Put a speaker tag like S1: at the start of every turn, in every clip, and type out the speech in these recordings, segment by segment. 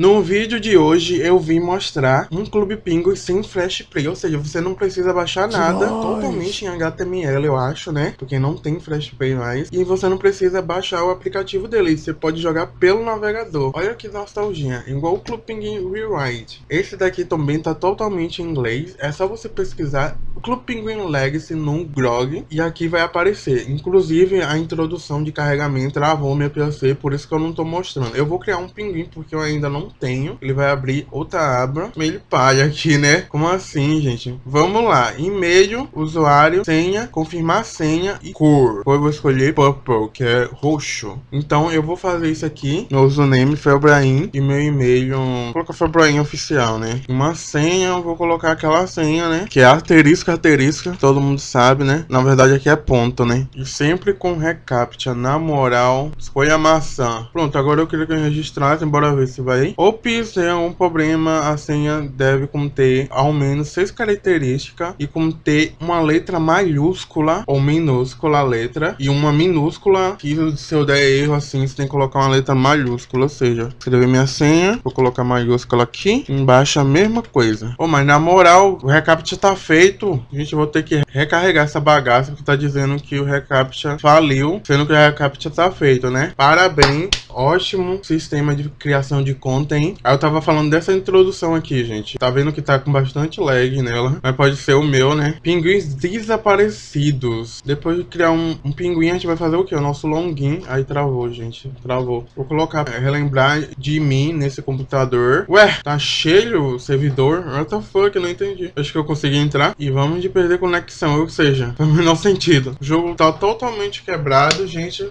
S1: No vídeo de hoje eu vim mostrar um Clube Pinguim sem Flash Play, ou seja, você não precisa baixar nada, totalmente em HTML eu acho, né? Porque não tem Flash Play mais, e você não precisa baixar o aplicativo dele, você pode jogar pelo navegador. Olha que nostalgia, igual o Clube Pinguim Rewrite. Esse daqui também tá totalmente em inglês, é só você pesquisar Clube Penguin Legacy no GROG e aqui vai aparecer. Inclusive a introdução de carregamento travou meu PC, por isso que eu não tô mostrando. Eu vou criar um pinguim porque eu ainda não tenho. Ele vai abrir outra aba. Meio palha aqui, né? Como assim, gente? Vamos lá. E-mail, usuário, senha, confirmar senha e cor. Eu vou escolher purple, que é roxo. Então eu vou fazer isso aqui. Meu username Felbraim e meu e-mail, vou colocar Felbraim oficial, né? Uma senha, eu vou colocar aquela senha, né? Que é asterisco, asterisco, todo mundo sabe, né? Na verdade aqui é ponto, né? E sempre com recaptcha, na moral. Escolha maçã. Pronto, agora eu queria que eu registrasse, bora ver se vai. Ops, é um problema, a senha deve conter ao menos seis características e conter uma letra maiúscula ou minúscula letra e uma minúscula que se eu der erro assim, você tem que colocar uma letra maiúscula, ou seja, escrever minha senha, vou colocar maiúscula aqui, embaixo a mesma coisa. Oh, mas na moral, o recaptcha tá feito, a gente vai ter que recarregar essa bagaça que tá dizendo que o recaptcha faliu, sendo que o recaptcha tá feito, né? Parabéns, ótimo sistema de criação de conta, hein? Aí eu tava falando dessa introdução aqui, gente. Tá vendo que tá com bastante lag nela, mas pode ser o meu, né? Pinguins desaparecidos. Depois de criar um, um pinguim, a gente vai fazer o quê? O nosso login. Aí travou, gente. Travou. Vou colocar, é, relembrar de mim nesse computador. Ué, tá cheio o servidor? What the fuck? Não entendi. Acho que eu consegui entrar. E vamos de perder conexão, ou seja, faz o menor sentido. O jogo tá totalmente quebrado, gente.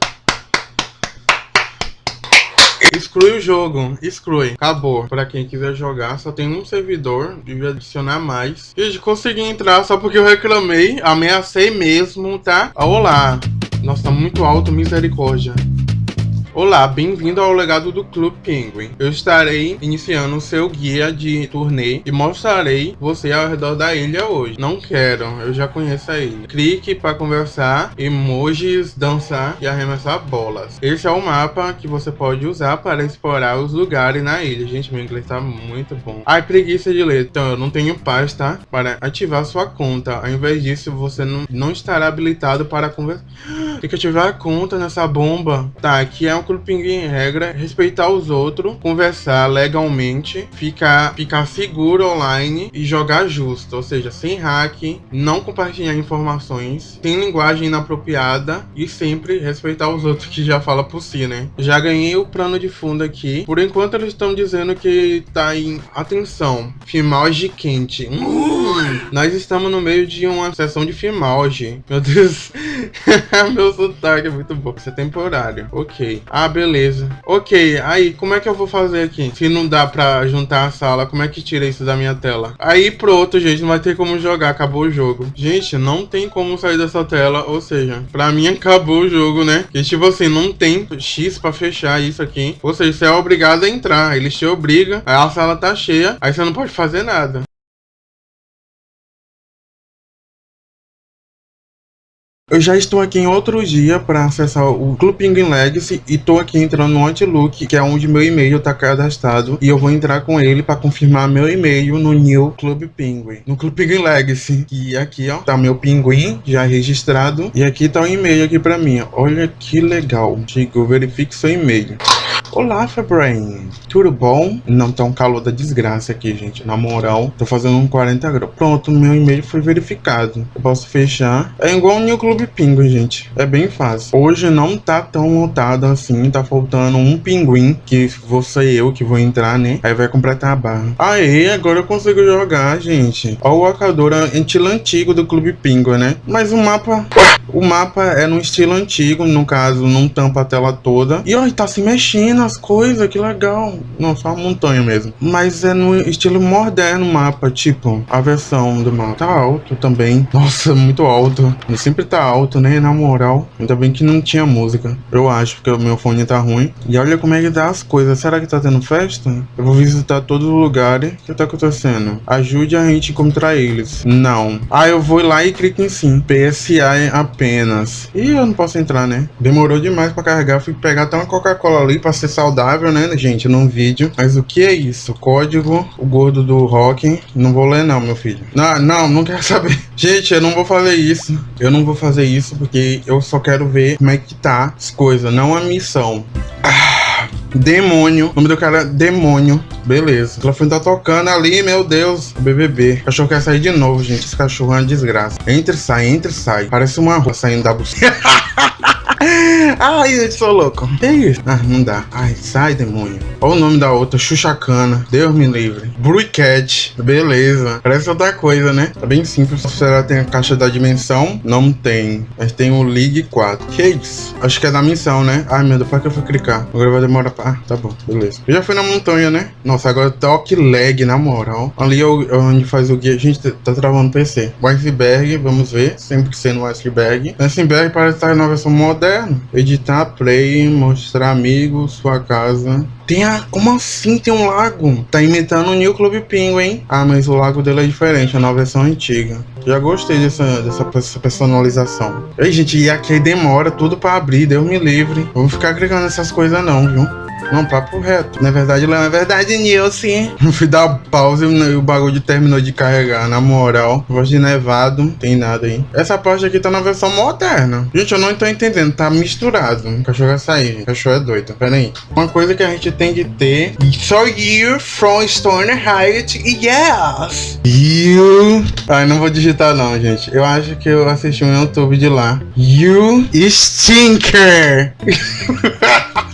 S1: Exclui o jogo, exclui, acabou. Pra quem quiser jogar, só tem um servidor, devia adicionar mais. Gente, consegui entrar só porque eu reclamei, ameacei mesmo, tá? Olá. Nossa, tá muito alto, misericórdia. Olá, bem-vindo ao legado do Clube Penguin. Eu estarei iniciando o seu guia de turnê e mostrarei você ao redor da ilha hoje. Não quero, eu já conheço a ilha. Clique para conversar, emojis, dançar e arremessar bolas. Esse é o mapa que você pode usar para explorar os lugares na ilha. Gente, meu inglês tá muito bom. Ai, preguiça de ler. Então, eu não tenho paz, tá? Para ativar sua conta. Ao invés disso, você não, não estará habilitado para conversar. Tem que ativar a conta nessa bomba. Tá, aqui é Clube Pinguim regra, respeitar os outros, conversar legalmente, ficar, ficar seguro online e jogar justo, ou seja, sem hack, não compartilhar informações, sem linguagem inapropriada e sempre respeitar os outros que já fala por si, né? Já ganhei o plano de fundo aqui. Por enquanto eles estão dizendo que tá em atenção, filmagem quente. Hum, nós estamos no meio de uma sessão de filmagem. Meu Deus, meu sotaque é muito bom. Isso é temporário. Ok. Ah, beleza. Ok, aí, como é que eu vou fazer aqui? Se não dá pra juntar a sala, como é que tira isso da minha tela? Aí, pronto, gente, não vai ter como jogar, acabou o jogo. Gente, não tem como sair dessa tela, ou seja, pra mim acabou o jogo, né? Que tipo assim, não tem X pra fechar isso aqui. Ou seja, você é obrigado a entrar, eles te obrigam, aí a sala tá cheia, aí você não pode fazer nada. Eu já estou aqui em outro dia para acessar o Club Penguin Legacy e estou aqui entrando no Outlook, que é onde meu e-mail está cadastrado, e eu vou entrar com ele para confirmar meu e-mail no New Club Penguin, no Club Penguin Legacy. E aqui, ó, tá meu pinguim já registrado e aqui tá o um e-mail aqui para mim. Olha que legal. Chico, verifique seu e-mail. Olá, Febrain. Tudo bom? Não tá um calor da desgraça aqui, gente. Na moral, tô fazendo um 40 graus. Pronto, meu e-mail foi verificado. Eu posso fechar. É igual o New Club Pinguim, gente. É bem fácil. Hoje não tá tão lotado assim. Tá faltando um pinguim, que vou ser eu que vou entrar, né? Aí vai completar a barra. Aê, agora eu consigo jogar, gente. Ó o estilo antigo do Clube Pinguim, né? Mas o mapa... O mapa é no estilo antigo, no caso, não tampa a tela toda. E ó, tá se mexendo as coisas, que legal. Não, só uma montanha mesmo. Mas é no estilo moderno o mapa, tipo, a versão do mapa. Tá alto também. Nossa, muito alto. Ele sempre tá alto, né? Na moral. Ainda bem que não tinha música. Eu acho, porque o meu fone tá ruim. E olha como é que tá as coisas. Será que tá tendo festa? Eu vou visitar todos os lugares. O que tá acontecendo? Ajude a gente a encontrar eles. Não. Ah, eu vou lá e clico em sim. PSA é a apenas. E eu não posso entrar, né? Demorou demais pra carregar. Fui pegar até uma Coca-Cola ali pra ser saudável, né, gente, num vídeo. Mas o que é isso? Código, o gordo do rock. Não vou ler não, meu filho. Não, não, não quero saber. Gente, eu não vou fazer isso. Eu não vou fazer isso porque eu só quero ver como é que tá as coisas, não a missão. Ah, demônio. O nome do cara é Demônio. Beleza. O telefone tá tocando ali, meu Deus. BBB. O cachorro quer sair de novo, gente. Esse cachorro é uma desgraça. Entra e sai, entra e sai. Parece uma rua saindo da buceta. Ai, eu sou louco. Que isso? Ah, não dá. Ai, sai, demônio. Olha o nome da outra, Xuxacana. Deus me livre. Blue Cat. Beleza. Parece outra coisa, né? Tá bem simples. Será que tem a caixa da dimensão? Não tem. Mas tem o League 4. Que isso? Acho que é da missão, né? Ai, meu Deus, para que eu fui clicar? Agora vai demorar pra... Ah, tá bom. Beleza. Eu já fui na montanha, né? Nossa, agora toque lag, na moral. Ali é onde faz o guia. Gente, tá travando o PC. O iceberg, vamos ver. Sempre que sendo o iceberg. O iceberg parece estar na versão moderna. Editar, play, mostrar amigos, sua casa. Tem a... Como assim tem um lago? Tá imitando o New Club Pinguim, hein? Ah, mas o lago dele é diferente, é na versão antiga. Já gostei dessa, dessa, personalização. Ei, gente, e aqui demora tudo pra abrir, Deus me livre. Vou ficar clicando nessas coisas não, viu? Não, papo reto. Na verdade, não é verdade, Nilce. Fui dar pause e o bagulho terminou de carregar. Na moral, voz de nevado, tem nada aí. Essa parte aqui tá na versão moderna. Gente, eu não tô entendendo. Tá misturado. O cachorro vai sair. O cachorro é doido. Pera aí. Uma coisa que a gente tem que ter. So you from Stoner Heights, yes. You. Ai, não vou digitar não, gente. Eu acho que eu assisti um YouTube de lá. You stinker.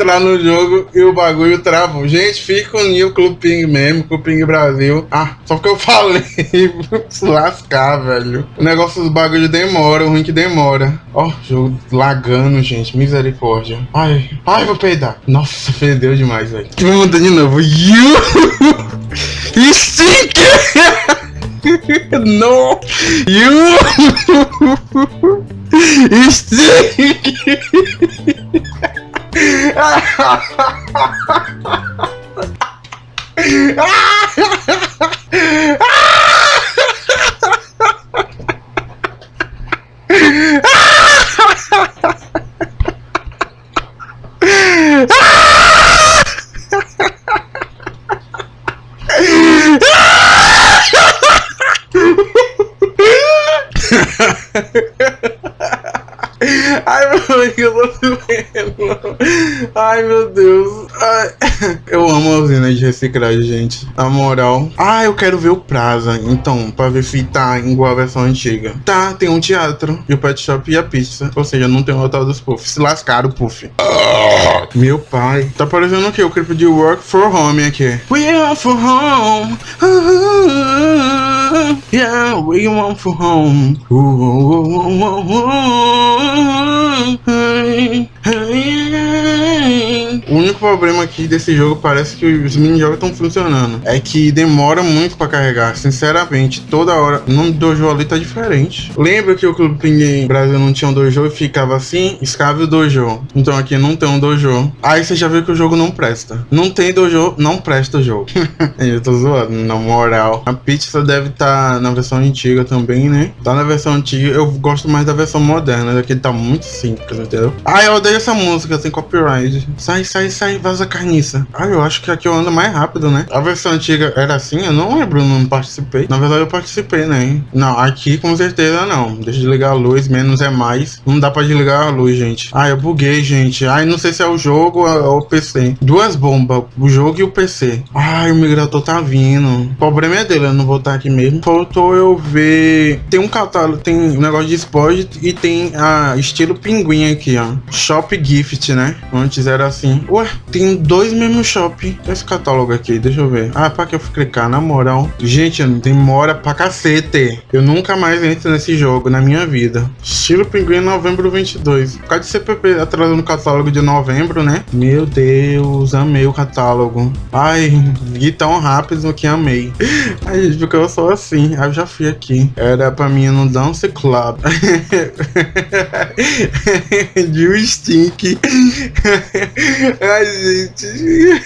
S1: entrar no jogo e o bagulho travou. Gente, fica unido o Ping mesmo, Clube Ping Brasil. Ah, só que eu falei, se lascar, velho. O negócio do bagulho demora, o ruim que demora. Ó, oh, jogo lagando, gente, misericórdia. Ai, ai, vou peidar. Nossa, fedeu demais, velho. Vou mudar de novo. You! Stink! no! You! Stink! Ai, meu Deus, eu tô vendo. Ai, meu Deus. Ai. Eu amo a usina de reciclagem, gente. Na moral. Ah, eu quero ver o Praza. Então, pra ver se tá igual a versão antiga. Tá, tem um teatro. E o pet shop e a pizza. Ou seja, não tem o hotel dos puffs. Se lascaram, puff. Meu pai. Tá parecendo o quê? O clipe de Work for Home aqui. We are for home. Uh -huh. yeah, we want for home. Ooh, ooh, ooh, ooh, ooh, ooh, ooh, ooh, ooh, O único problema aqui desse jogo parece que os mini-jogos estão funcionando. É que demora muito pra carregar. Sinceramente, toda hora. O nome do dojo ali tá diferente. Lembra que o Clube Pinguim Brasil não tinha um dojo e ficava assim? Escave o dojo. Então aqui não tem um dojo. Aí você já viu que o jogo não presta. Não tem dojo, não presta o jogo. Eu tô zoando, na moral. A pizza deve estar tá na versão antiga também, né? Tá na versão antiga. Eu gosto mais da versão moderna. Aqui tá muito simples, entendeu? Ah, eu odeio essa música, tem copyright. Sai, sai, sai, vaza carniça. Ah, eu acho que aqui eu ando mais rápido, né? A versão antiga era assim? Eu não lembro, não participei. Na verdade, eu participei, né? Não, aqui com certeza não. Deixa de ligar a luz, menos é mais. Não dá pra desligar a luz, gente. Ah, eu buguei, gente. Ai, não sei se é o jogo ou o PC. Duas bombas, o jogo e o PC. Ai, o migrador tá vindo. O problema é dele, eu não vou estar aqui mesmo. Faltou eu ver... Tem um catálogo, tem um negócio de esporte e tem a estilo pinguim aqui, ó. Shop Gift, né? Antes era assim aqui. Ué, tem dois mesmo shopping. Esse catálogo aqui, deixa eu ver. Ah, pra que eu fui clicar? Na moral. Gente, demora pra cacete. Eu nunca mais entro nesse jogo na minha vida. Estilo Pinguim novembro 22. Por causa de CPP atrasando no catálogo de novembro, né? Meu Deus, amei o catálogo. Ai, vi tão rápido que amei. Ai, gente, porque eu sou assim. Aí eu já fui aqui. Era pra mim no Dance Club. de um stink. Ai, gente.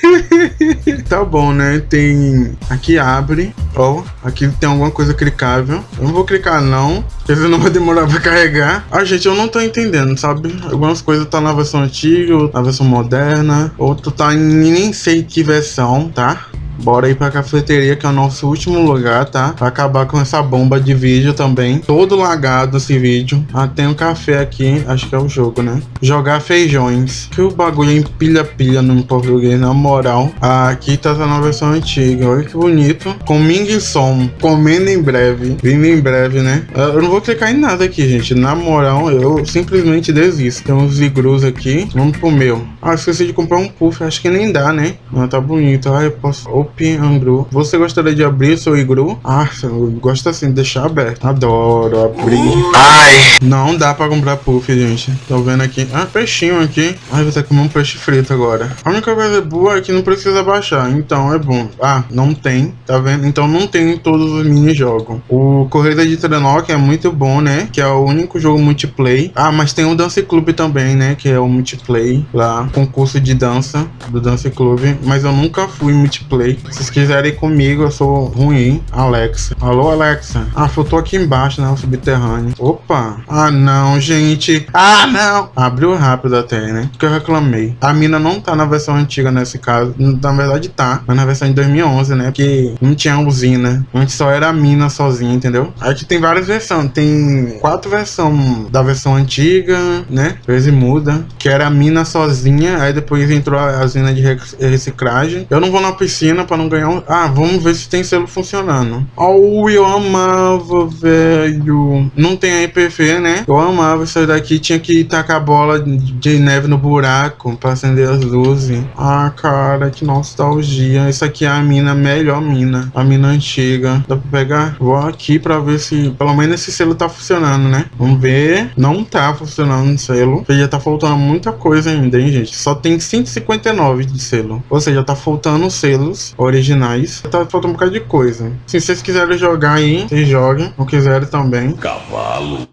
S1: tá bom, né? Tem. Aqui abre. Ó, oh, aqui tem alguma coisa clicável. Eu não vou clicar, não. Porque senão vai demorar pra carregar. Ah, gente, eu não tô entendendo, sabe? Algumas coisas tá na versão antiga, na versão moderna. Outro tá em nem sei que versão, tá? Bora ir pra cafeteria, que é o nosso último lugar, tá? Pra acabar com essa bomba de vídeo também. Todo lagado esse vídeo. Ah, tem um café aqui. Acho que é o jogo, né? Jogar feijões. Que o bagulho empilha-pilha no português, na moral. Ah, aqui tá na versão antiga. Olha que bonito. Com Ming Som. Comendo em breve. Vindo em breve, né? Ah, eu não vou clicar em nada aqui, gente. Na moral, eu simplesmente desisto. Tem uns igrus aqui. Vamos pro meu. Ah, esqueci de comprar um puff. Acho que nem dá, né? Mas tá bonito. Ah, eu posso... Open Angru. Você gostaria de abrir seu igru? Ah, eu gosto assim, de deixar aberto. Adoro abrir. Ai! Não dá pra comprar puff, gente. Tô vendo aqui. Ah, peixinho aqui. Ai, vou ter que comer um peixe frito agora. A única coisa boa é que não precisa baixar. Então é bom. Ah, não tem. Tá vendo? Então não tem em todos os mini-jogos. O Corrida de Trenó, que é muito bom, né? Que é o único jogo multiplayer. Ah, mas tem o Dance Club também, né? Que é o multiplayer lá. Concurso de dança do Dance Club. Mas eu nunca fui multiplayer. Se vocês quiserem ir comigo, eu sou ruim. Alexa. Alô, Alexa. Ah, faltou aqui embaixo, né? O subterrâneo. Opa. Ah, não, gente. Ah, não. Abriu rápido até, né? Porque eu reclamei. A mina não tá na versão antiga nesse caso. Na verdade tá. Mas na versão de 2011, né? Porque não tinha usina. Antes só era a mina sozinha, entendeu? Aqui tem várias versões. Tem quatro versões da versão antiga, né? Vezes muda. Que era a mina sozinha. Aí depois entrou a usina de reciclagem. Eu não vou na piscina pra não ganhar um... Ah, vamos ver se tem selo funcionando. Oh, eu amava, velho. Não tem a IPV, né? Eu amava isso daqui. Tinha que tacar a bola de neve no buraco pra acender as luzes. Ah, cara, que nostalgia. Isso aqui é a mina, melhor mina. A mina antiga. Dá pra pegar? Vou aqui pra ver se... Pelo menos esse selo tá funcionando, né? Vamos ver. Não tá funcionando o selo. Porque já tá faltando muita coisa ainda, hein, gente? Só tem 159 de selo. Ou seja, tá faltando selos originais. Tá faltando um bocado de coisa. Se vocês quiserem jogar aí, vocês joguem. Não quiserem também.
S2: Cavalo.